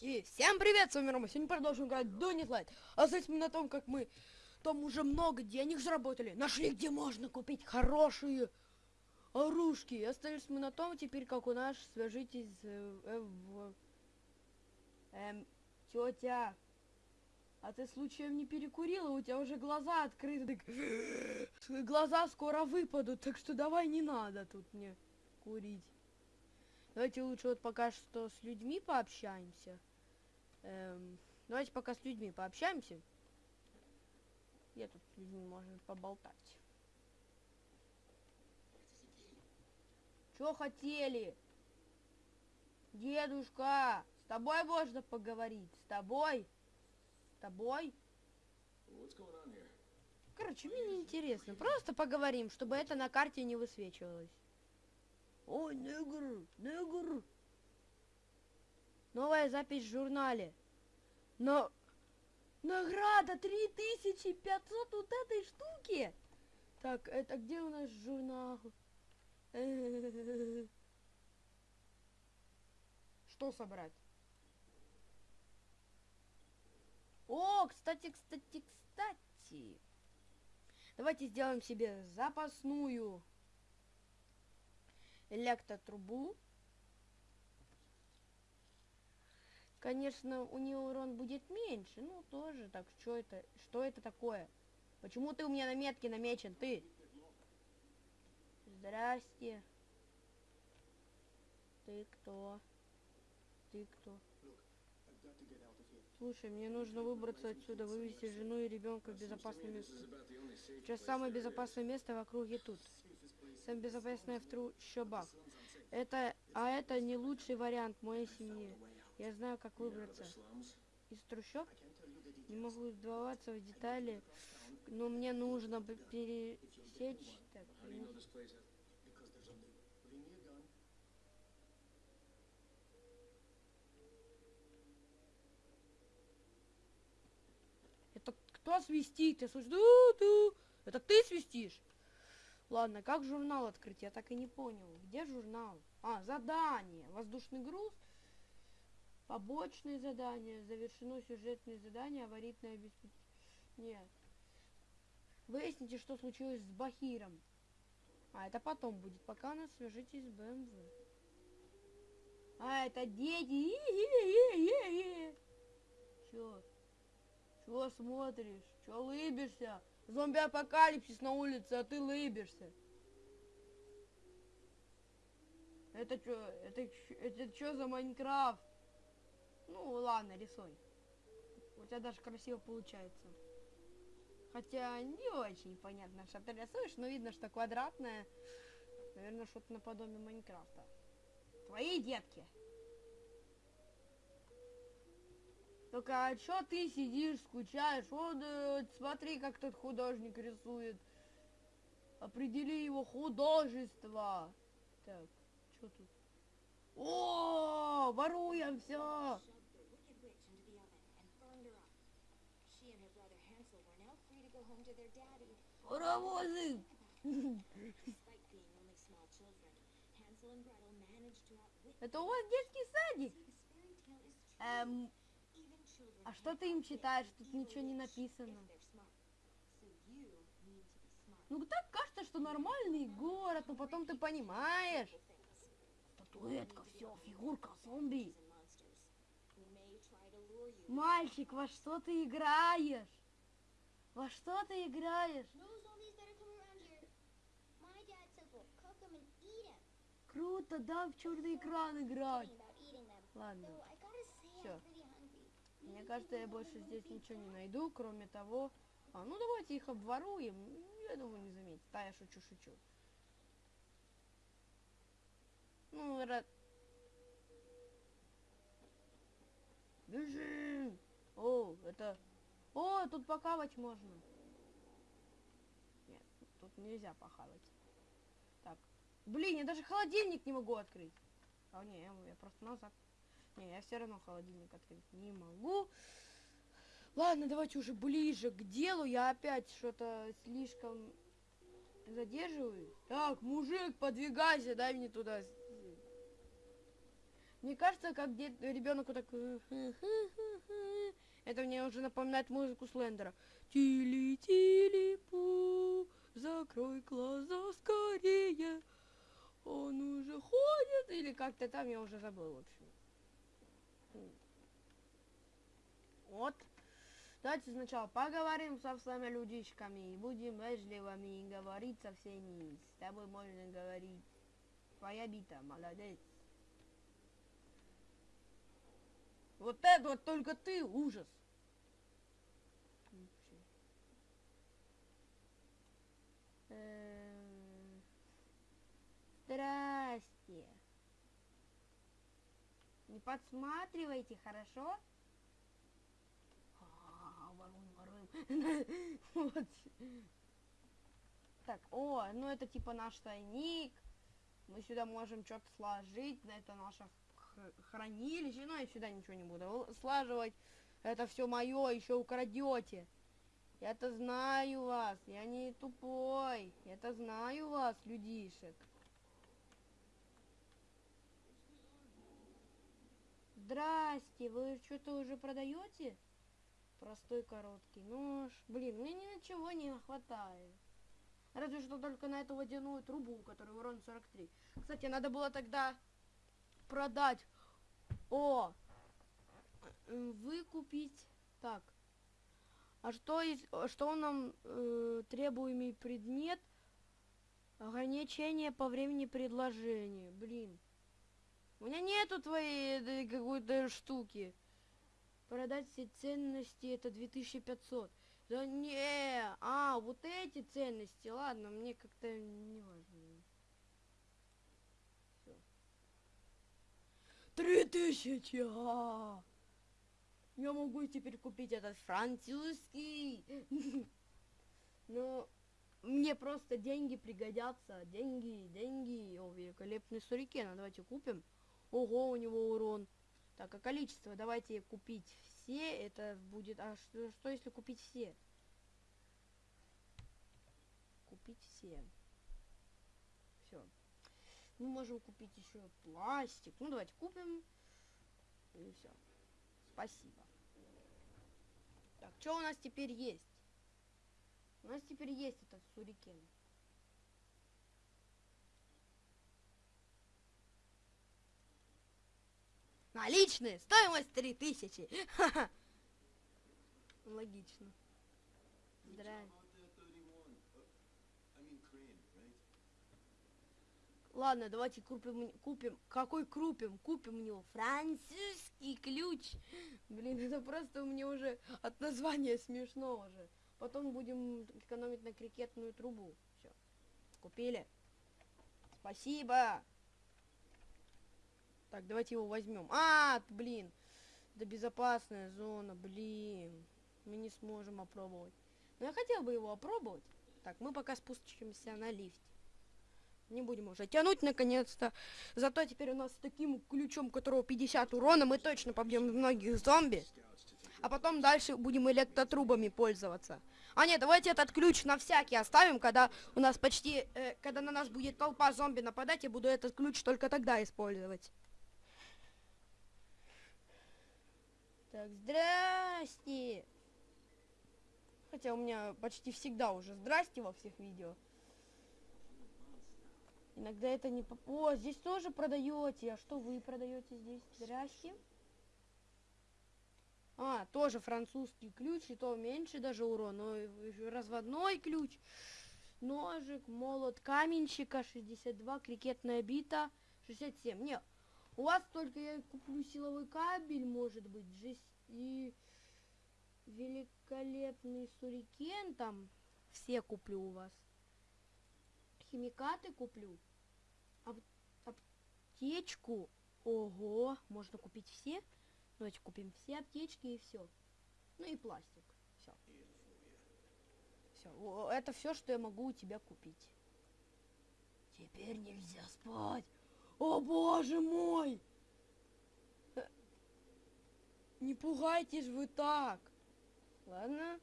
И всем привет, с вами Рома. Сегодня продолжим играть Donut Light. Здесь мы на том, как мы там уже много денег заработали. Нашли, где можно купить хорошие оружки. Остались мы на том, теперь как у нас, свяжитесь э, э, в... Эм, тетя, а ты случаем не перекурила? У тебя уже глаза открыты. так Глаза скоро выпадут, так что давай не надо тут мне курить. Давайте лучше вот пока что с людьми пообщаемся. Эм, давайте пока с людьми пообщаемся. Я тут с людьми можно поболтать. Чё хотели? Дедушка, с тобой можно поговорить? С тобой? С тобой? Короче, мне не интересно. Просто поговорим, чтобы это на карте не высвечивалось. Ой, негр, негр. Новая запись в журнале. Но награда 3500 вот этой штуки. Так, это где у нас журнал? Что собрать? О, кстати, кстати, кстати. Давайте сделаем себе запасную электротрубу. Конечно, у нее урон будет меньше, ну тоже так, что это, что это такое? Почему ты у меня на метке намечен, ты? Здрасте. Ты кто? Ты кто? Слушай, мне нужно выбраться отсюда, вывести жену и ребенка в безопасное место. Сейчас самое безопасное место в округе тут. Самое безопасное в трущобах. Это, а это не лучший вариант моей семьи. Я знаю, как выбраться. Из трущоб? Не могу вдаваться в детали, но мне нужно пересечь... Так, Это кто свистит? Я слышу. Это ты свистишь? Ладно, как журнал открыть? Я так и не понял. Где журнал? А, задание. Воздушный груз. Побочные задания. Завершено сюжетное задание. Аварийное обеспечение. Нет. Выясните, что случилось с Бахиром. А, это потом будет. Пока нас свяжитесь с БМВ. А, это дети. Чё? Чё смотришь? Чё лыбишься? Зомби-апокалипсис на улице, а ты лыбишься. Это что? Это, это что за Майнкрафт? Ну, ладно, рисуй. У тебя даже красиво получается. Хотя не очень понятно, что ты рисуешь, но видно, что квадратное. Наверное, что-то наподобие Майнкрафта. Твои детки. Только а что ты сидишь, скучаешь? Вот, э, смотри, как тот художник рисует. Определи его художество. Так, что тут? О, воруем все. Паровозы! Это у вас детский садик? Эм, а что ты им читаешь? Тут ничего не написано. Ну так кажется, что нормальный город, но потом ты понимаешь. Статуэтка, все, фигурка, зомби. Мальчик, во что ты играешь? Во что ты играешь? Круто, да, в черный экран играть. Ладно, все. Мне кажется, я больше здесь ничего не найду, кроме того... А, ну давайте их обворуем. Я думаю, не заметит. Да, я шучу, шучу. Ну, рад... Бежим! О, это... О, тут покавать можно. Нет, тут нельзя похавать. Так. Блин, я даже холодильник не могу открыть. А, не, я, я просто назад. Не, я все равно холодильник открыть не могу. Ладно, давайте уже ближе к делу. Я опять что-то слишком задерживаюсь. Так, мужик, подвигайся, дай мне туда. Мне кажется, как ребенок вот так... Это мне уже напоминает музыку Слендера. Тили-тили-пу, закрой глаза скорее. Он уже ходит, или как-то там, я уже забыл, в общем. Вот. Давайте сначала поговорим со всеми людишками, будем вежливыми и говорить со всеми. С тобой можно говорить. Твоя бита, молодец. Вот это вот только ты, ужас. Эм, здрасте. Не подсматривайте, хорошо? А, воруем. Так, о, ну это типа наш тайник. Мы сюда можем что-то сложить. Это наше хранилище. Ну, я сюда ничего не буду слаживать. Это все мое, еще украдете. Я-то знаю вас, я не тупой. Я-то знаю вас, людишек. Здрасте, вы что-то уже продаете? Простой короткий нож. Блин, мне ничего не хватает. Разве что только на эту водяную трубу, которая урон 43. Кстати, надо было тогда продать. О! Выкупить. Так. А что, из, что нам э, требуемый предмет? Ограничение по времени предложения. Блин. У меня нету твоей какой-то штуки. Продать все ценности это 2500. Да не, а, вот эти ценности, ладно, мне как-то не важно. Три тысячи, а! Я могу теперь купить этот французский. Но мне просто деньги пригодятся. Деньги, деньги. О, великолепный сурикен. Давайте купим. Ого, у него урон. Так, а количество? Давайте купить все. Это будет... А что, что если купить все? Купить все. Все. Мы можем купить еще пластик. Ну, давайте купим. И все. Спасибо. Так, что у нас теперь есть? У нас теперь есть этот сурикен. Наличные, стоимость 3000. Логично. Здравствуйте. Ладно, давайте купим, купим, какой купим? Купим у него французский ключ. Блин, это просто меня уже от названия смешно уже. Потом будем экономить на крикетную трубу. Все, купили. Спасибо. Так, давайте его возьмем. А, блин, это безопасная зона, блин. Мы не сможем опробовать. Но я хотел бы его опробовать. Так, мы пока спустимся на лифте. Не будем уже тянуть, наконец-то. Зато теперь у нас с таким ключом, которого 50 урона, мы точно побьем многих зомби. А потом дальше будем электротрубами пользоваться. А нет, давайте этот ключ на всякий оставим, когда у нас почти... Э, когда на нас будет толпа зомби нападать, я буду этот ключ только тогда использовать. Так, здрасте. Хотя у меня почти всегда уже здрасте во всех видео. Иногда это не... О, здесь тоже продаете. А что вы продаете здесь? Здрасте. А, тоже французский ключ, и то меньше даже урон. Но разводной ключ. Ножик, молот каменщика, 62, крикетная бита, 67. Нет, у вас только я куплю силовой кабель, может быть, и великолепный сурикен там. Все куплю у вас. Химикаты куплю аптечку. Ого, можно купить все. Давайте купим все аптечки и все. Ну и пластик. Все. Все. Это все, что я могу у тебя купить. Теперь нельзя спать. О боже мой! Не пугайтесь вы так. Ладно.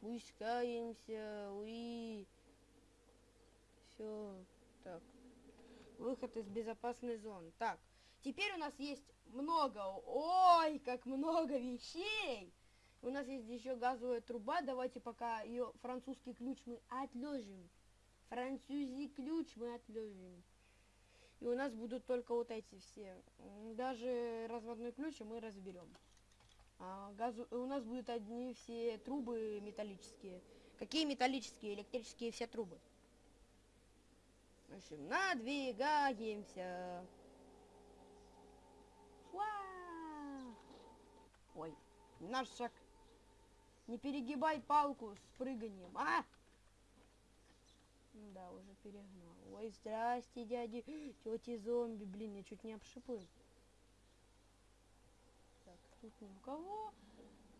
Пускаемся. Уи. Все. Так. Выход из безопасной зоны. Так, теперь у нас есть много, ой, как много вещей. У нас есть еще газовая труба. Давайте пока ее французский ключ мы отложим. Французский ключ мы отложим. И у нас будут только вот эти все. Даже разводной ключ мы разберем. А газу... У нас будут одни все трубы металлические. Какие металлические? Электрические все трубы. В общем, надвигаемся. Уа! Ой, наш шаг. Не перегибай палку с прыганием, а? Да, уже перегнал. Ой, здрасте, дяди, тети зомби. Блин, я чуть не обшипыл. Так, тут ни у кого.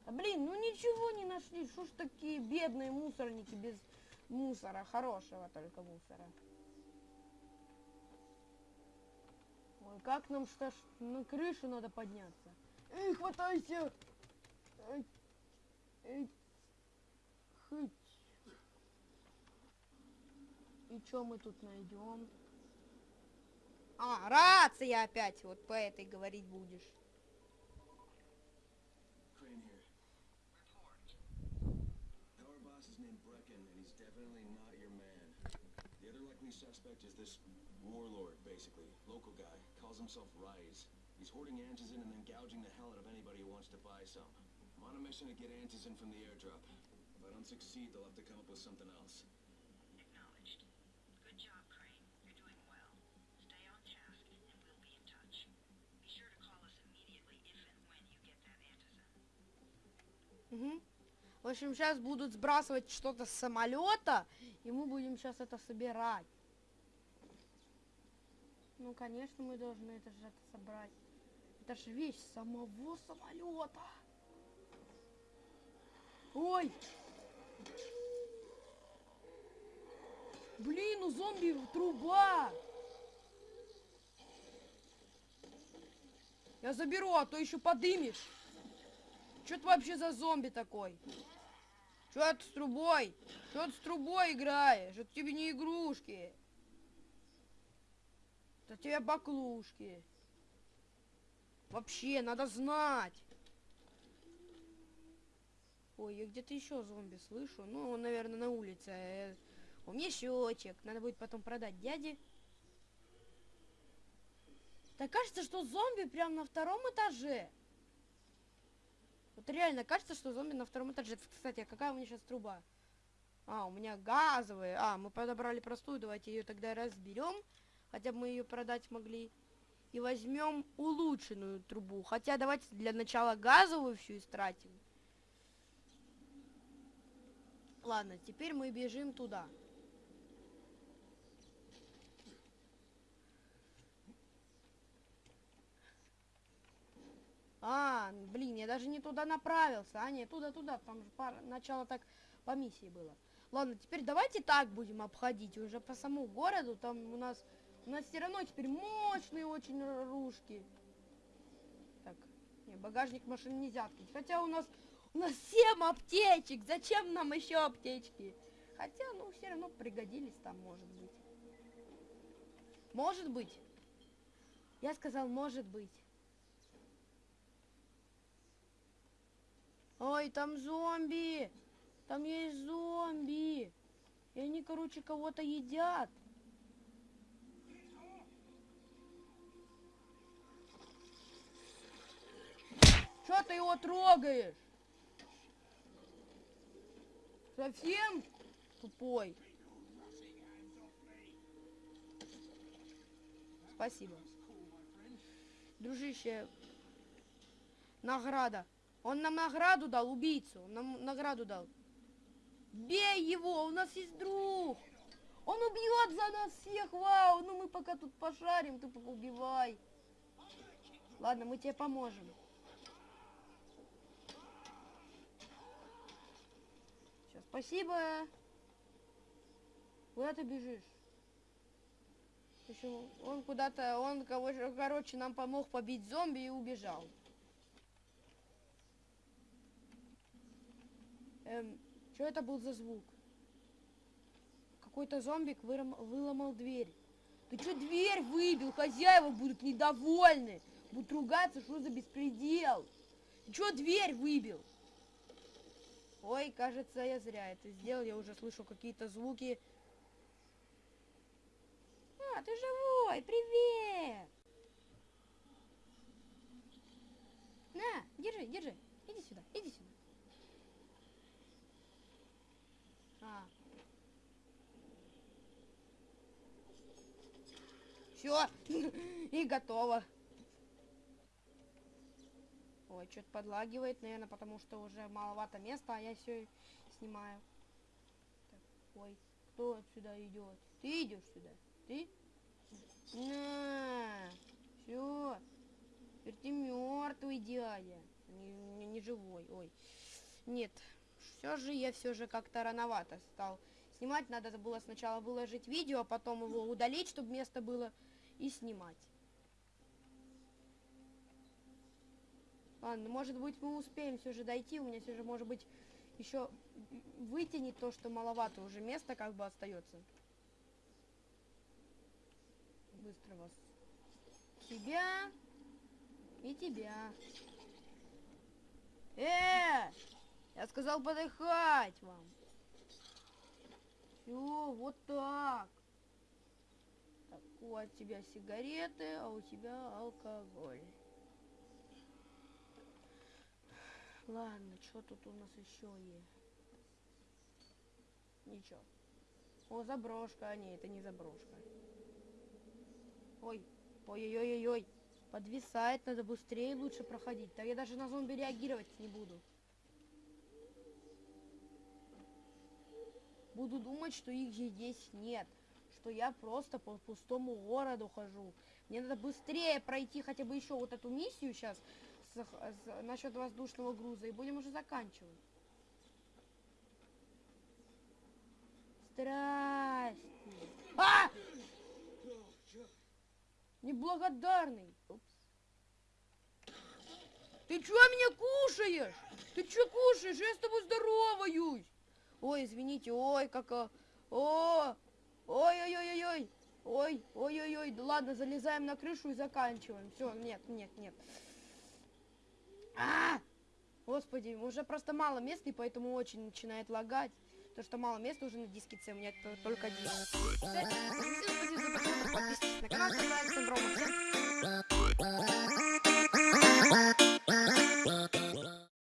А, блин, ну ничего не нашли. Что ж такие бедные мусорники без мусора. Хорошего только мусора. Ой, как нам что ж на крышу надо подняться? Эй, хватайся! Эй, эй, хыть. И что мы тут найдем? А, рация опять. Вот по этой говорить будешь. Suspect is this warlord, basically. Local guy. Calls himself Rise. He's hoarding antizen and then gouging the hell out of anybody who wants to buy some. I'm on a mission to get antizen from the airdrop. If I don't succeed, they'll have to come up with something else. Общем, сейчас будут сбрасывать что-то с самолета, и мы будем сейчас это собирать. Ну, конечно, мы должны это же это собрать. Это же вещь самого самолета. Ой! Блин, у зомби труба! Я заберу, а то еще подымешь. Что ты вообще за зомби такой? Что ты с трубой? Что ты с трубой играешь? Это тебе не игрушки. Это тебе баклушки. Вообще, надо знать. Ой, я где-то еще зомби слышу. Ну, он, наверное, на улице. Э, У меня счетчик. Надо будет потом продать дяде. Так кажется, что зомби прям на втором этаже. Вот реально кажется, что зомби на втором этаже. Кстати, а какая у меня сейчас труба? А, у меня газовая. А, мы подобрали простую. Давайте ее тогда разберем. Хотя бы мы ее продать могли. И возьмем улучшенную трубу. Хотя давайте для начала газовую всю истратим. Ладно, теперь мы бежим туда. А, блин, я даже не туда направился. А, нет, туда-туда. Там же пар- начало так по миссии было. Ладно, теперь давайте так будем обходить. Уже по самому городу. Там у нас... У нас все равно теперь мощные очень ружки. Так, не, багажник машины нельзя открыть. Хотя у нас... У нас 7 аптечек. Зачем нам еще аптечки? Хотя, ну, все равно пригодились там, может быть. Может быть. Я сказал, может быть. Ой, там зомби! Там есть зомби! И они, короче, кого-то едят. Что ты его трогаешь? Совсем тупой? Спасибо. Дружище, награда. Он нам награду дал, убийцу. Он нам награду дал. Бей его, у нас есть друг. Он убьет за нас всех, вау. Ну мы пока тут пошарим, ты пока убивай. Ладно, мы тебе поможем. Все, спасибо. Куда ты бежишь? Общем, он куда-то, он, короче, нам помог побить зомби и убежал. Эм, что это был за звук? Какой-то зомбик выром- выломал дверь. Ты что дверь выбил? Хозяева будут недовольны. Будут ругаться, что за беспредел. Ты что дверь выбил? Ой, кажется, я зря это сделал. Я уже слышу какие-то звуки. А, ты живой, привет! На, держи, держи. Иди сюда, иди сюда. А. Все, и готово. Ой, что-то подлагивает, наверное, потому что уже маловато места, а я все снимаю. Так, ой, кто сюда идет? Ты идешь сюда? Ты? На, все. Теперь ты мертвый дядя. Не, не, не живой. Ой. Нет. Все же я все же как-то рановато стал снимать. Надо было сначала выложить видео, а потом его удалить, чтобы место было, и снимать. Ладно, может быть мы успеем все же дойти. У меня все же может быть еще вытянет то, что маловато уже места как бы остается. Быстро вас. Тебя и тебя. Э! Я сказал подыхать вам. Все, вот так. У тебя сигареты, а у тебя алкоголь. Ладно, что тут у нас еще есть? Ничего. О, заброшка. А, не, это не заброшка. Ой, ой-ой-ой-ой. Подвисает, надо быстрее лучше проходить. Так я даже на зомби реагировать не буду. Буду думать, что их здесь нет. Что я просто по пустому городу хожу. Мне надо быстрее пройти хотя бы еще вот эту миссию сейчас с, с, насчет воздушного груза. И будем уже заканчивать. Здрасте. А! Неблагодарный. Ты чё меня кушаешь? Ты чё кушаешь? Я с тобой здороваюсь. Ой, извините, ой, как... а, О! Ой-ой-ой-ой-ой! Ой, ой-ой-ой, да ладно, залезаем на крышу и заканчиваем. Все, нет, нет, нет. А! Господи, уже просто мало места, и поэтому очень начинает лагать. То, что мало места уже на диске C, у меня только один. Подписывайтесь на канал,